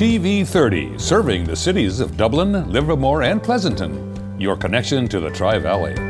TV 30, serving the cities of Dublin, Livermore, and Pleasanton. Your connection to the Tri Valley.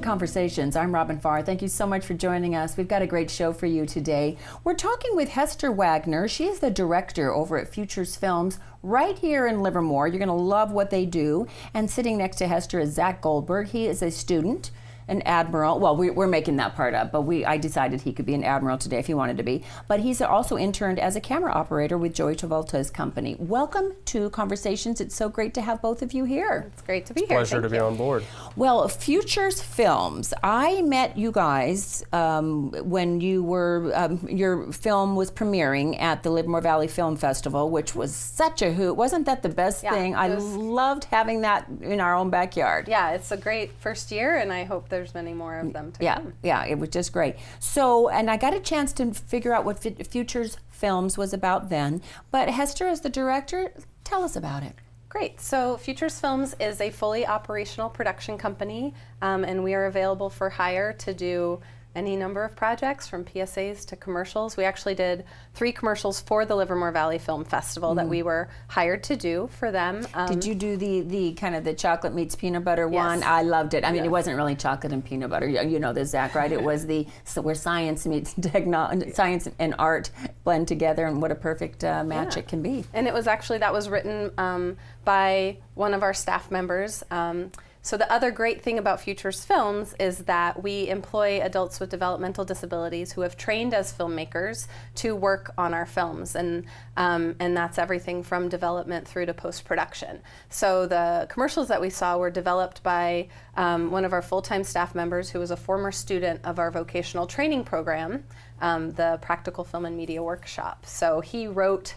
Conversations. I'm Robin Farr. Thank you so much for joining us. We've got a great show for you today. We're talking with Hester Wagner. She is the director over at Futures Films right here in Livermore. You're going to love what they do. And sitting next to Hester is Zach Goldberg. He is a student an admiral. Well, we, are making that part up, but we I decided he could be an admiral today if he wanted to be. But he's also interned as a camera operator with Joey Travolta's company. Welcome to Conversations. It's so great to have both of you here. It's great to be it's here. Pleasure Thank to be you. on board. Well, Futures Films. I met you guys um, when you were um, your film was premiering at the Livermore Valley Film Festival, which was such a hoot. Wasn't that the best Yeah, thing? it I loved having that in our own backyard. Yeah, it's a great first year, and I hope there's many more of them to Yeah, come. yeah, it was just great. So, and I got a chance to figure out what Fu- Futures Films was about then. But Hester, as the director, tell us about it. Great. So, Futures Films is a fully operational production company, um, and we are available for hire to do any number of projects from PSAs to commercials. We actually did three commercials for the Livermore Valley Film Festival that we were hired to do for them. Um, Did you do the the kind of the chocolate meets peanut butter Yes. one? I loved it. I mean, it wasn't really chocolate and peanut butter. You, you know this, Zach, right? It was the so where science meets techno, science and art blend together, and what a perfect uh, match Yeah. it can be. And it was actually that was written um, by one of our staff members. Um, so the other great thing about Futures Films is that we employ adults with developmental disabilities who have trained as filmmakers to work on our films, and um, and that's everything from development through to post production. So the commercials that we saw were developed by um, one of our full-time staff members who was a former student of our vocational training program, um, the Practical Film and Media Workshop. So he wrote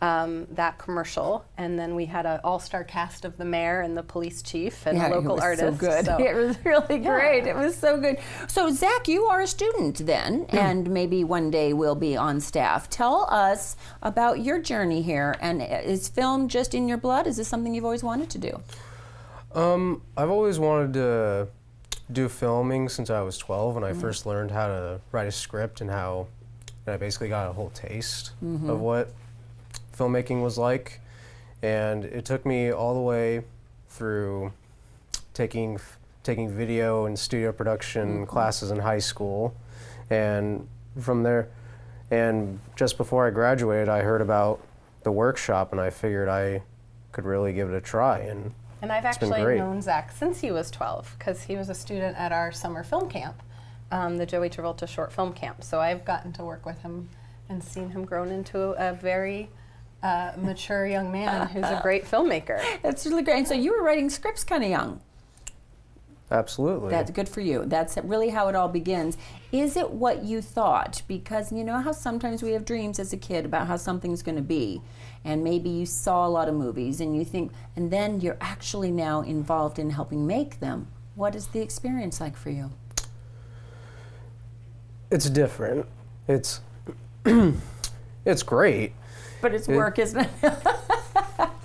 um, that commercial, and then we had an all-star cast of the mayor and the police chief and Yeah, local it was artists. so good. So- It was really great. It was so good. So, Zach, you are a student then, Hmm. and maybe one day will be on staff. Tell us about your journey here. And is film just in your blood? Is this something you've always wanted to do? Um, I've always wanted to do filming since I was 12 when I first learned how to write a script and how and I basically got a whole taste of what filmmaking was like. And it took me all the way through taking taking video and studio production classes in high school. And from there and just before I graduated, I heard about the workshop and I figured I could really give it a try and And I've actually known Zach since he was 12 because he was a student at our summer film camp, um, the Joey Travolta short film camp. So I've gotten to work with him and seen him grown into a very uh, mature young man who's a great filmmaker. That's really great. And so you were writing scripts kind of young. Absolutely. That's good for you. That's really how it all begins. Is it what you thought? Because you know how sometimes we have dreams as a kid about how something's going to be, and maybe you saw a lot of movies and you think, and then you're actually now involved in helping make them. What is the experience like for you? it's different. It's it's great. But it's work, isn't it?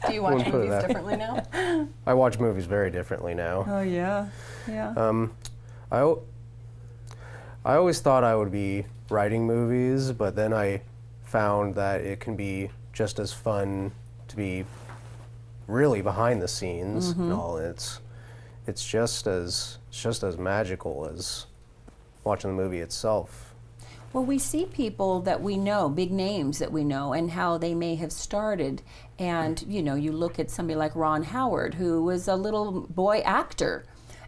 Do you watch Wouldn't put it movies that- differently now? I watch movies very differently now. oh yeah, yeah. Um, I al- I always thought I would be writing movies, but then I found that it can be just as fun to be really behind the scenes and all. It's it's just as it's just as magical as watching the movie itself. Well, we see people that we know, big names that we know, and how they may have started. And, you know, you look at somebody like Ron Howard, who was a little boy actor.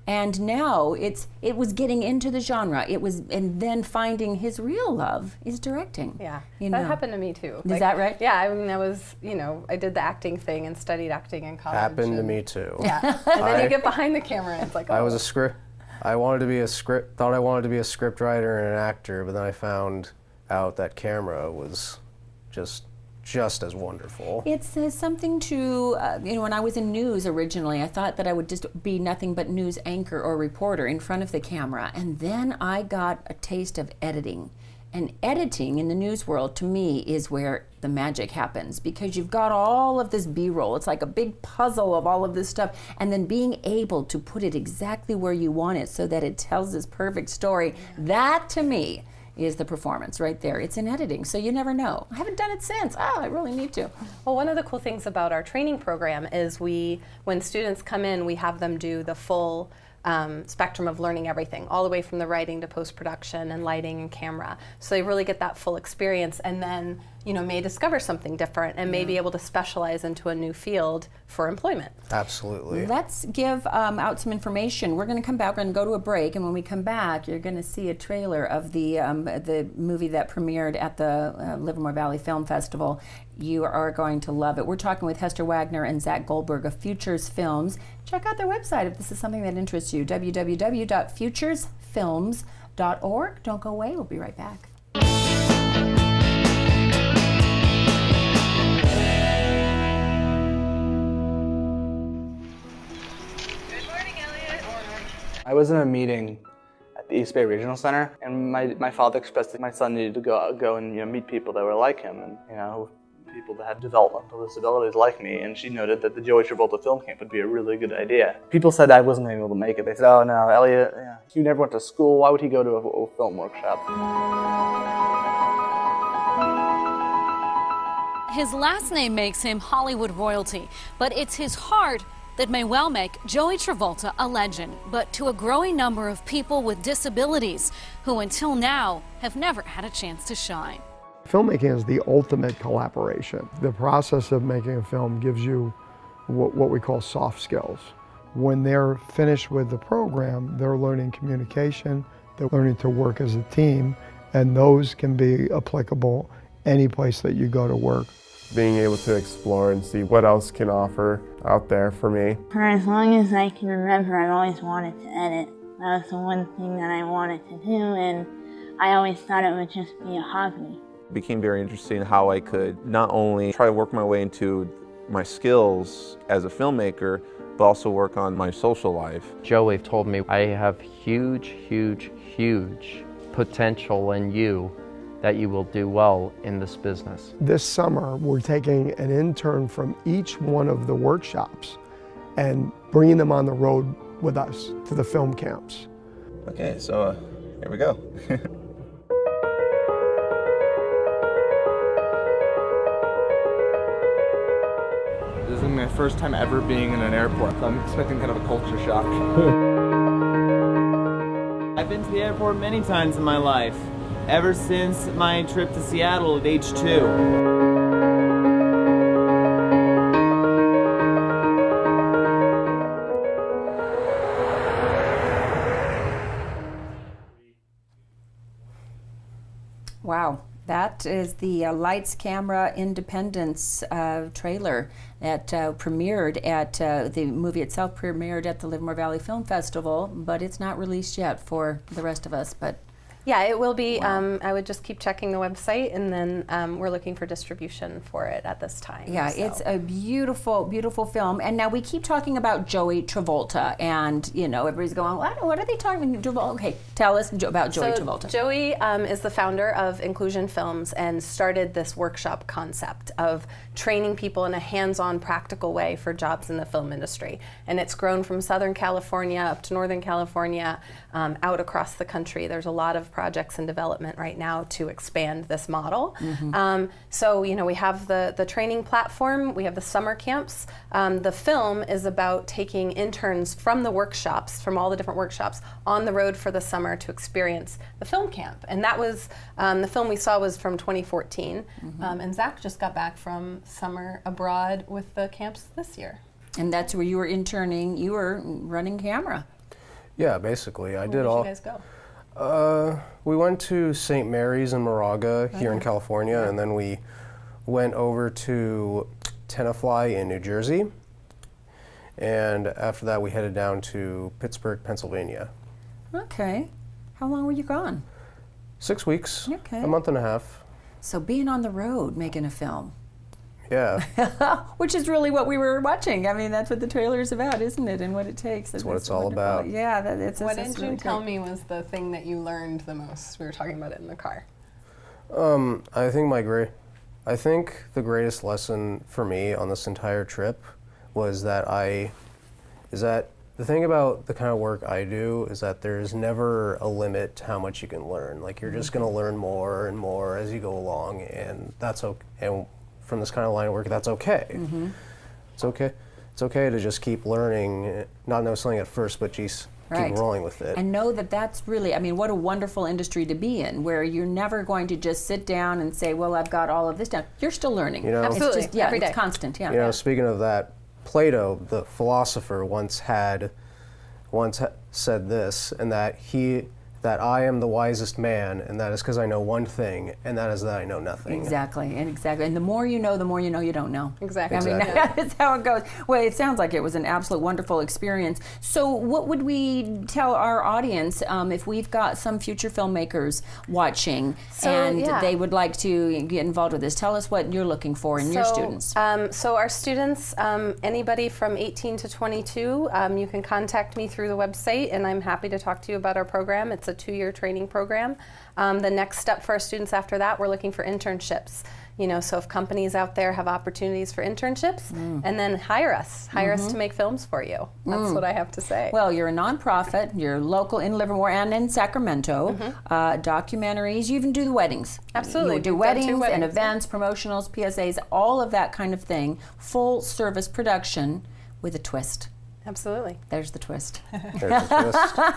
And now it's it was getting into the genre. It was and then finding his real love is directing. Yeah, You that know. happened to me too. Is that right? Yeah, I mean, I was, you know, I did the acting thing and studied acting in college. Happened to me too. Yeah, and then I- you get behind the camera and it's like, oh, I was a script. I wanted to be a script. Thought I wanted to be a script writer and an actor, but then I found out that camera was just just as wonderful. It says something to, uh, you know, when I was in news originally, I thought that I would just be nothing but news anchor or reporter in front of the camera. And then I got a taste of editing. And editing in the news world to me is where the magic happens because you've got all of this B roll. It's like a big puzzle of all of this stuff. And then being able to put it exactly where you want it so that it tells this perfect story, that to me is the performance right there. It's in editing, so you never know. I haven't done it since. Oh, I really need to. Well, one of the cool things about our training program is we, when students come in, we have them do the full um, spectrum of learning everything, all the way from the writing to post production and lighting and camera. So they really get that full experience, and then you know may discover something different and may be able to specialize into a new field for employment. Absolutely. Let's give um, out some information. We're going to come back. We're going to go to a break, and when we come back, you're going to see a trailer of the um, the movie that premiered at the uh, Livermore Valley Film Festival. You are going to love it. We're talking with Hester Wagner and Zach Goldberg of Futures Films. Check out their website if this is something that interests you. www.futuresfilms.org. Don't go away. We'll be right back. I was in a meeting at the East Bay Regional Center, and my, my father expressed that my son needed to go go and you know meet people that were like him, and you know people that had developmental disabilities like me. And she noted that the Joey Travolta film camp would be a really good idea. People said I wasn't able to make it. They said, "Oh no, Elliot, yeah, never went to school. Why would he go to a, a film workshop?" His last name makes him Hollywood royalty, but it's his heart that may well make Joey Travolta a legend, but to a growing number of people with disabilities who until now have never had a chance to shine. Filmmaking is the ultimate collaboration. The process of making a film gives you what, what we call soft skills. When they're finished with the program, they're learning communication, they're learning to work as a team, and those can be applicable any place that you go to work being able to explore and see what else can offer out there for me. For as long as I can remember, I've always wanted to edit. That was the one thing that I wanted to do, and I always thought it would just be a hobby. It became very interesting how I could not only try to work my way into my skills as a filmmaker, but also work on my social life. Joey told me I have huge, huge, huge potential in you that you will do well in this business. This summer, we're taking an intern from each one of the workshops and bringing them on the road with us to the film camps. Okay, so uh, here we go. this is my first time ever being in an airport, so I'm expecting kind of a culture shock. I've been to the airport many times in my life ever since my trip to Seattle at age two. Wow. That is the uh, Lights Camera Independence uh, trailer that uh, premiered at uh, the movie itself premiered at the Livermore Valley Film Festival, but it's not released yet for the rest of us. But yeah, it will be. Wow. Um, I would just keep checking the website, and then um, we're looking for distribution for it at this time. Yeah, so. it's a beautiful, beautiful film. And now we keep talking about Joey Travolta, and you know, everybody's going, "What? What are they talking about?" Okay, tell us about Joey so Travolta. Joey um, is the founder of Inclusion Films and started this workshop concept of training people in a hands-on, practical way for jobs in the film industry. And it's grown from Southern California up to Northern California, um, out across the country. There's a lot of projects in development right now to expand this model. Mm-hmm. Um, so, you know, we have the, the training platform, we have the summer camps. Um, the film is about taking interns from the workshops, from all the different workshops, on the road for the summer to experience the film camp. And that was, um, the film we saw was from 2014. Mm-hmm. Um, and Zach just got back from summer abroad with the camps this year. And that's where you were interning, you were running camera. Yeah, basically. I Where did did all. you guys go? Uh, we went to St. Mary's in Moraga here in California, and then we went over to Tenafly in New Jersey. And after that, we headed down to Pittsburgh, Pennsylvania. Okay. How long were you gone? Six weeks, Okay. a month and a half. So being on the road making a film, Yeah. Which is really what we were watching. I mean, that's what the trailer is about, isn't it? And what it takes. That's what it's all about. Yeah, that, it's. What it's did really you tell great. me was the thing that you learned the most? We were talking about it in the car. Um, I think my great, I think the greatest lesson for me on this entire trip was that I, is that the thing about the kind of work I do is that there's never a limit to how much you can learn. Like you're just going to learn more and more as you go along, and that's okay. And from this kind of line of work, that's okay. Mm-hmm. It's okay. It's okay to just keep learning, not know something at first, but just Right. keep rolling with it. And know that that's really, I mean, what a wonderful industry to be in, where you're never going to just sit down and say, "Well, I've got all of this down." You're still learning. You know- it's Absolutely, just, yeah, every it's constant. Yeah. You know, speaking of that, Plato, the philosopher, once had, once ha- said this, and that he, that I am the wisest man, and that is because I know one thing, and that is that I know nothing. Exactly, and exactly, and the more you know, the more you know you don't know. Exactly. I mean, that's how it goes. Well, it sounds like it was an absolute wonderful experience. So, what would we tell our audience um, if we've got some future filmmakers watching So, and yeah. they would like to get involved with this? Tell us what you're looking for in your students. Um, so our students, um, anybody from 18 to 22, um, you can contact me through the website, and I'm happy to talk to you about our program. It's a two-year training program. Um, the next step for our students after that, we're looking for internships. You know, so if companies out there have opportunities for internships, Mm. and then hire us, hire Mm-hmm. us to make films for you. That's what I have to say. Well, you're a nonprofit. You're local in Livermore and in Sacramento. Uh, documentaries. You even do the weddings. Mm-hmm. Absolutely. You do two weddings, and events, promotionals, PSAs, all of that kind of thing. Full service production with a twist. Absolutely. There's the twist. There's a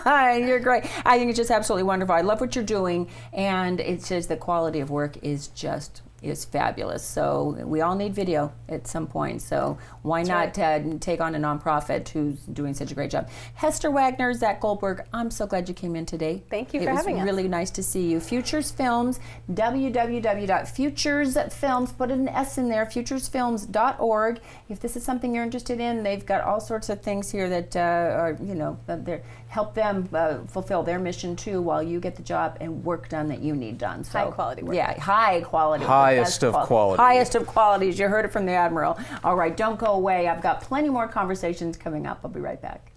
twist. you're great. I think it's just absolutely wonderful. I love what you're doing, and it says the quality of work is just is fabulous. So we all need video at some point. So why not uh, take on a nonprofit who's doing such a great job? Hester Wagner, Zach Goldberg. I'm so glad you came in today. Thank you it for was having us. really nice to see you. Futures Films, www.futuresfilms. Put an S in there. Futuresfilms.org. If this is something you're interested in, they've got all sorts of things here that uh, are you know they're help them uh, fulfill their mission too, while you get the job and work done that you need done. So, High quality work. Yeah, high quality. work. Highest of qual- quality. Highest of qualities. You heard it from the admiral. All right, don't go away. I've got plenty more conversations coming up. I'll be right back.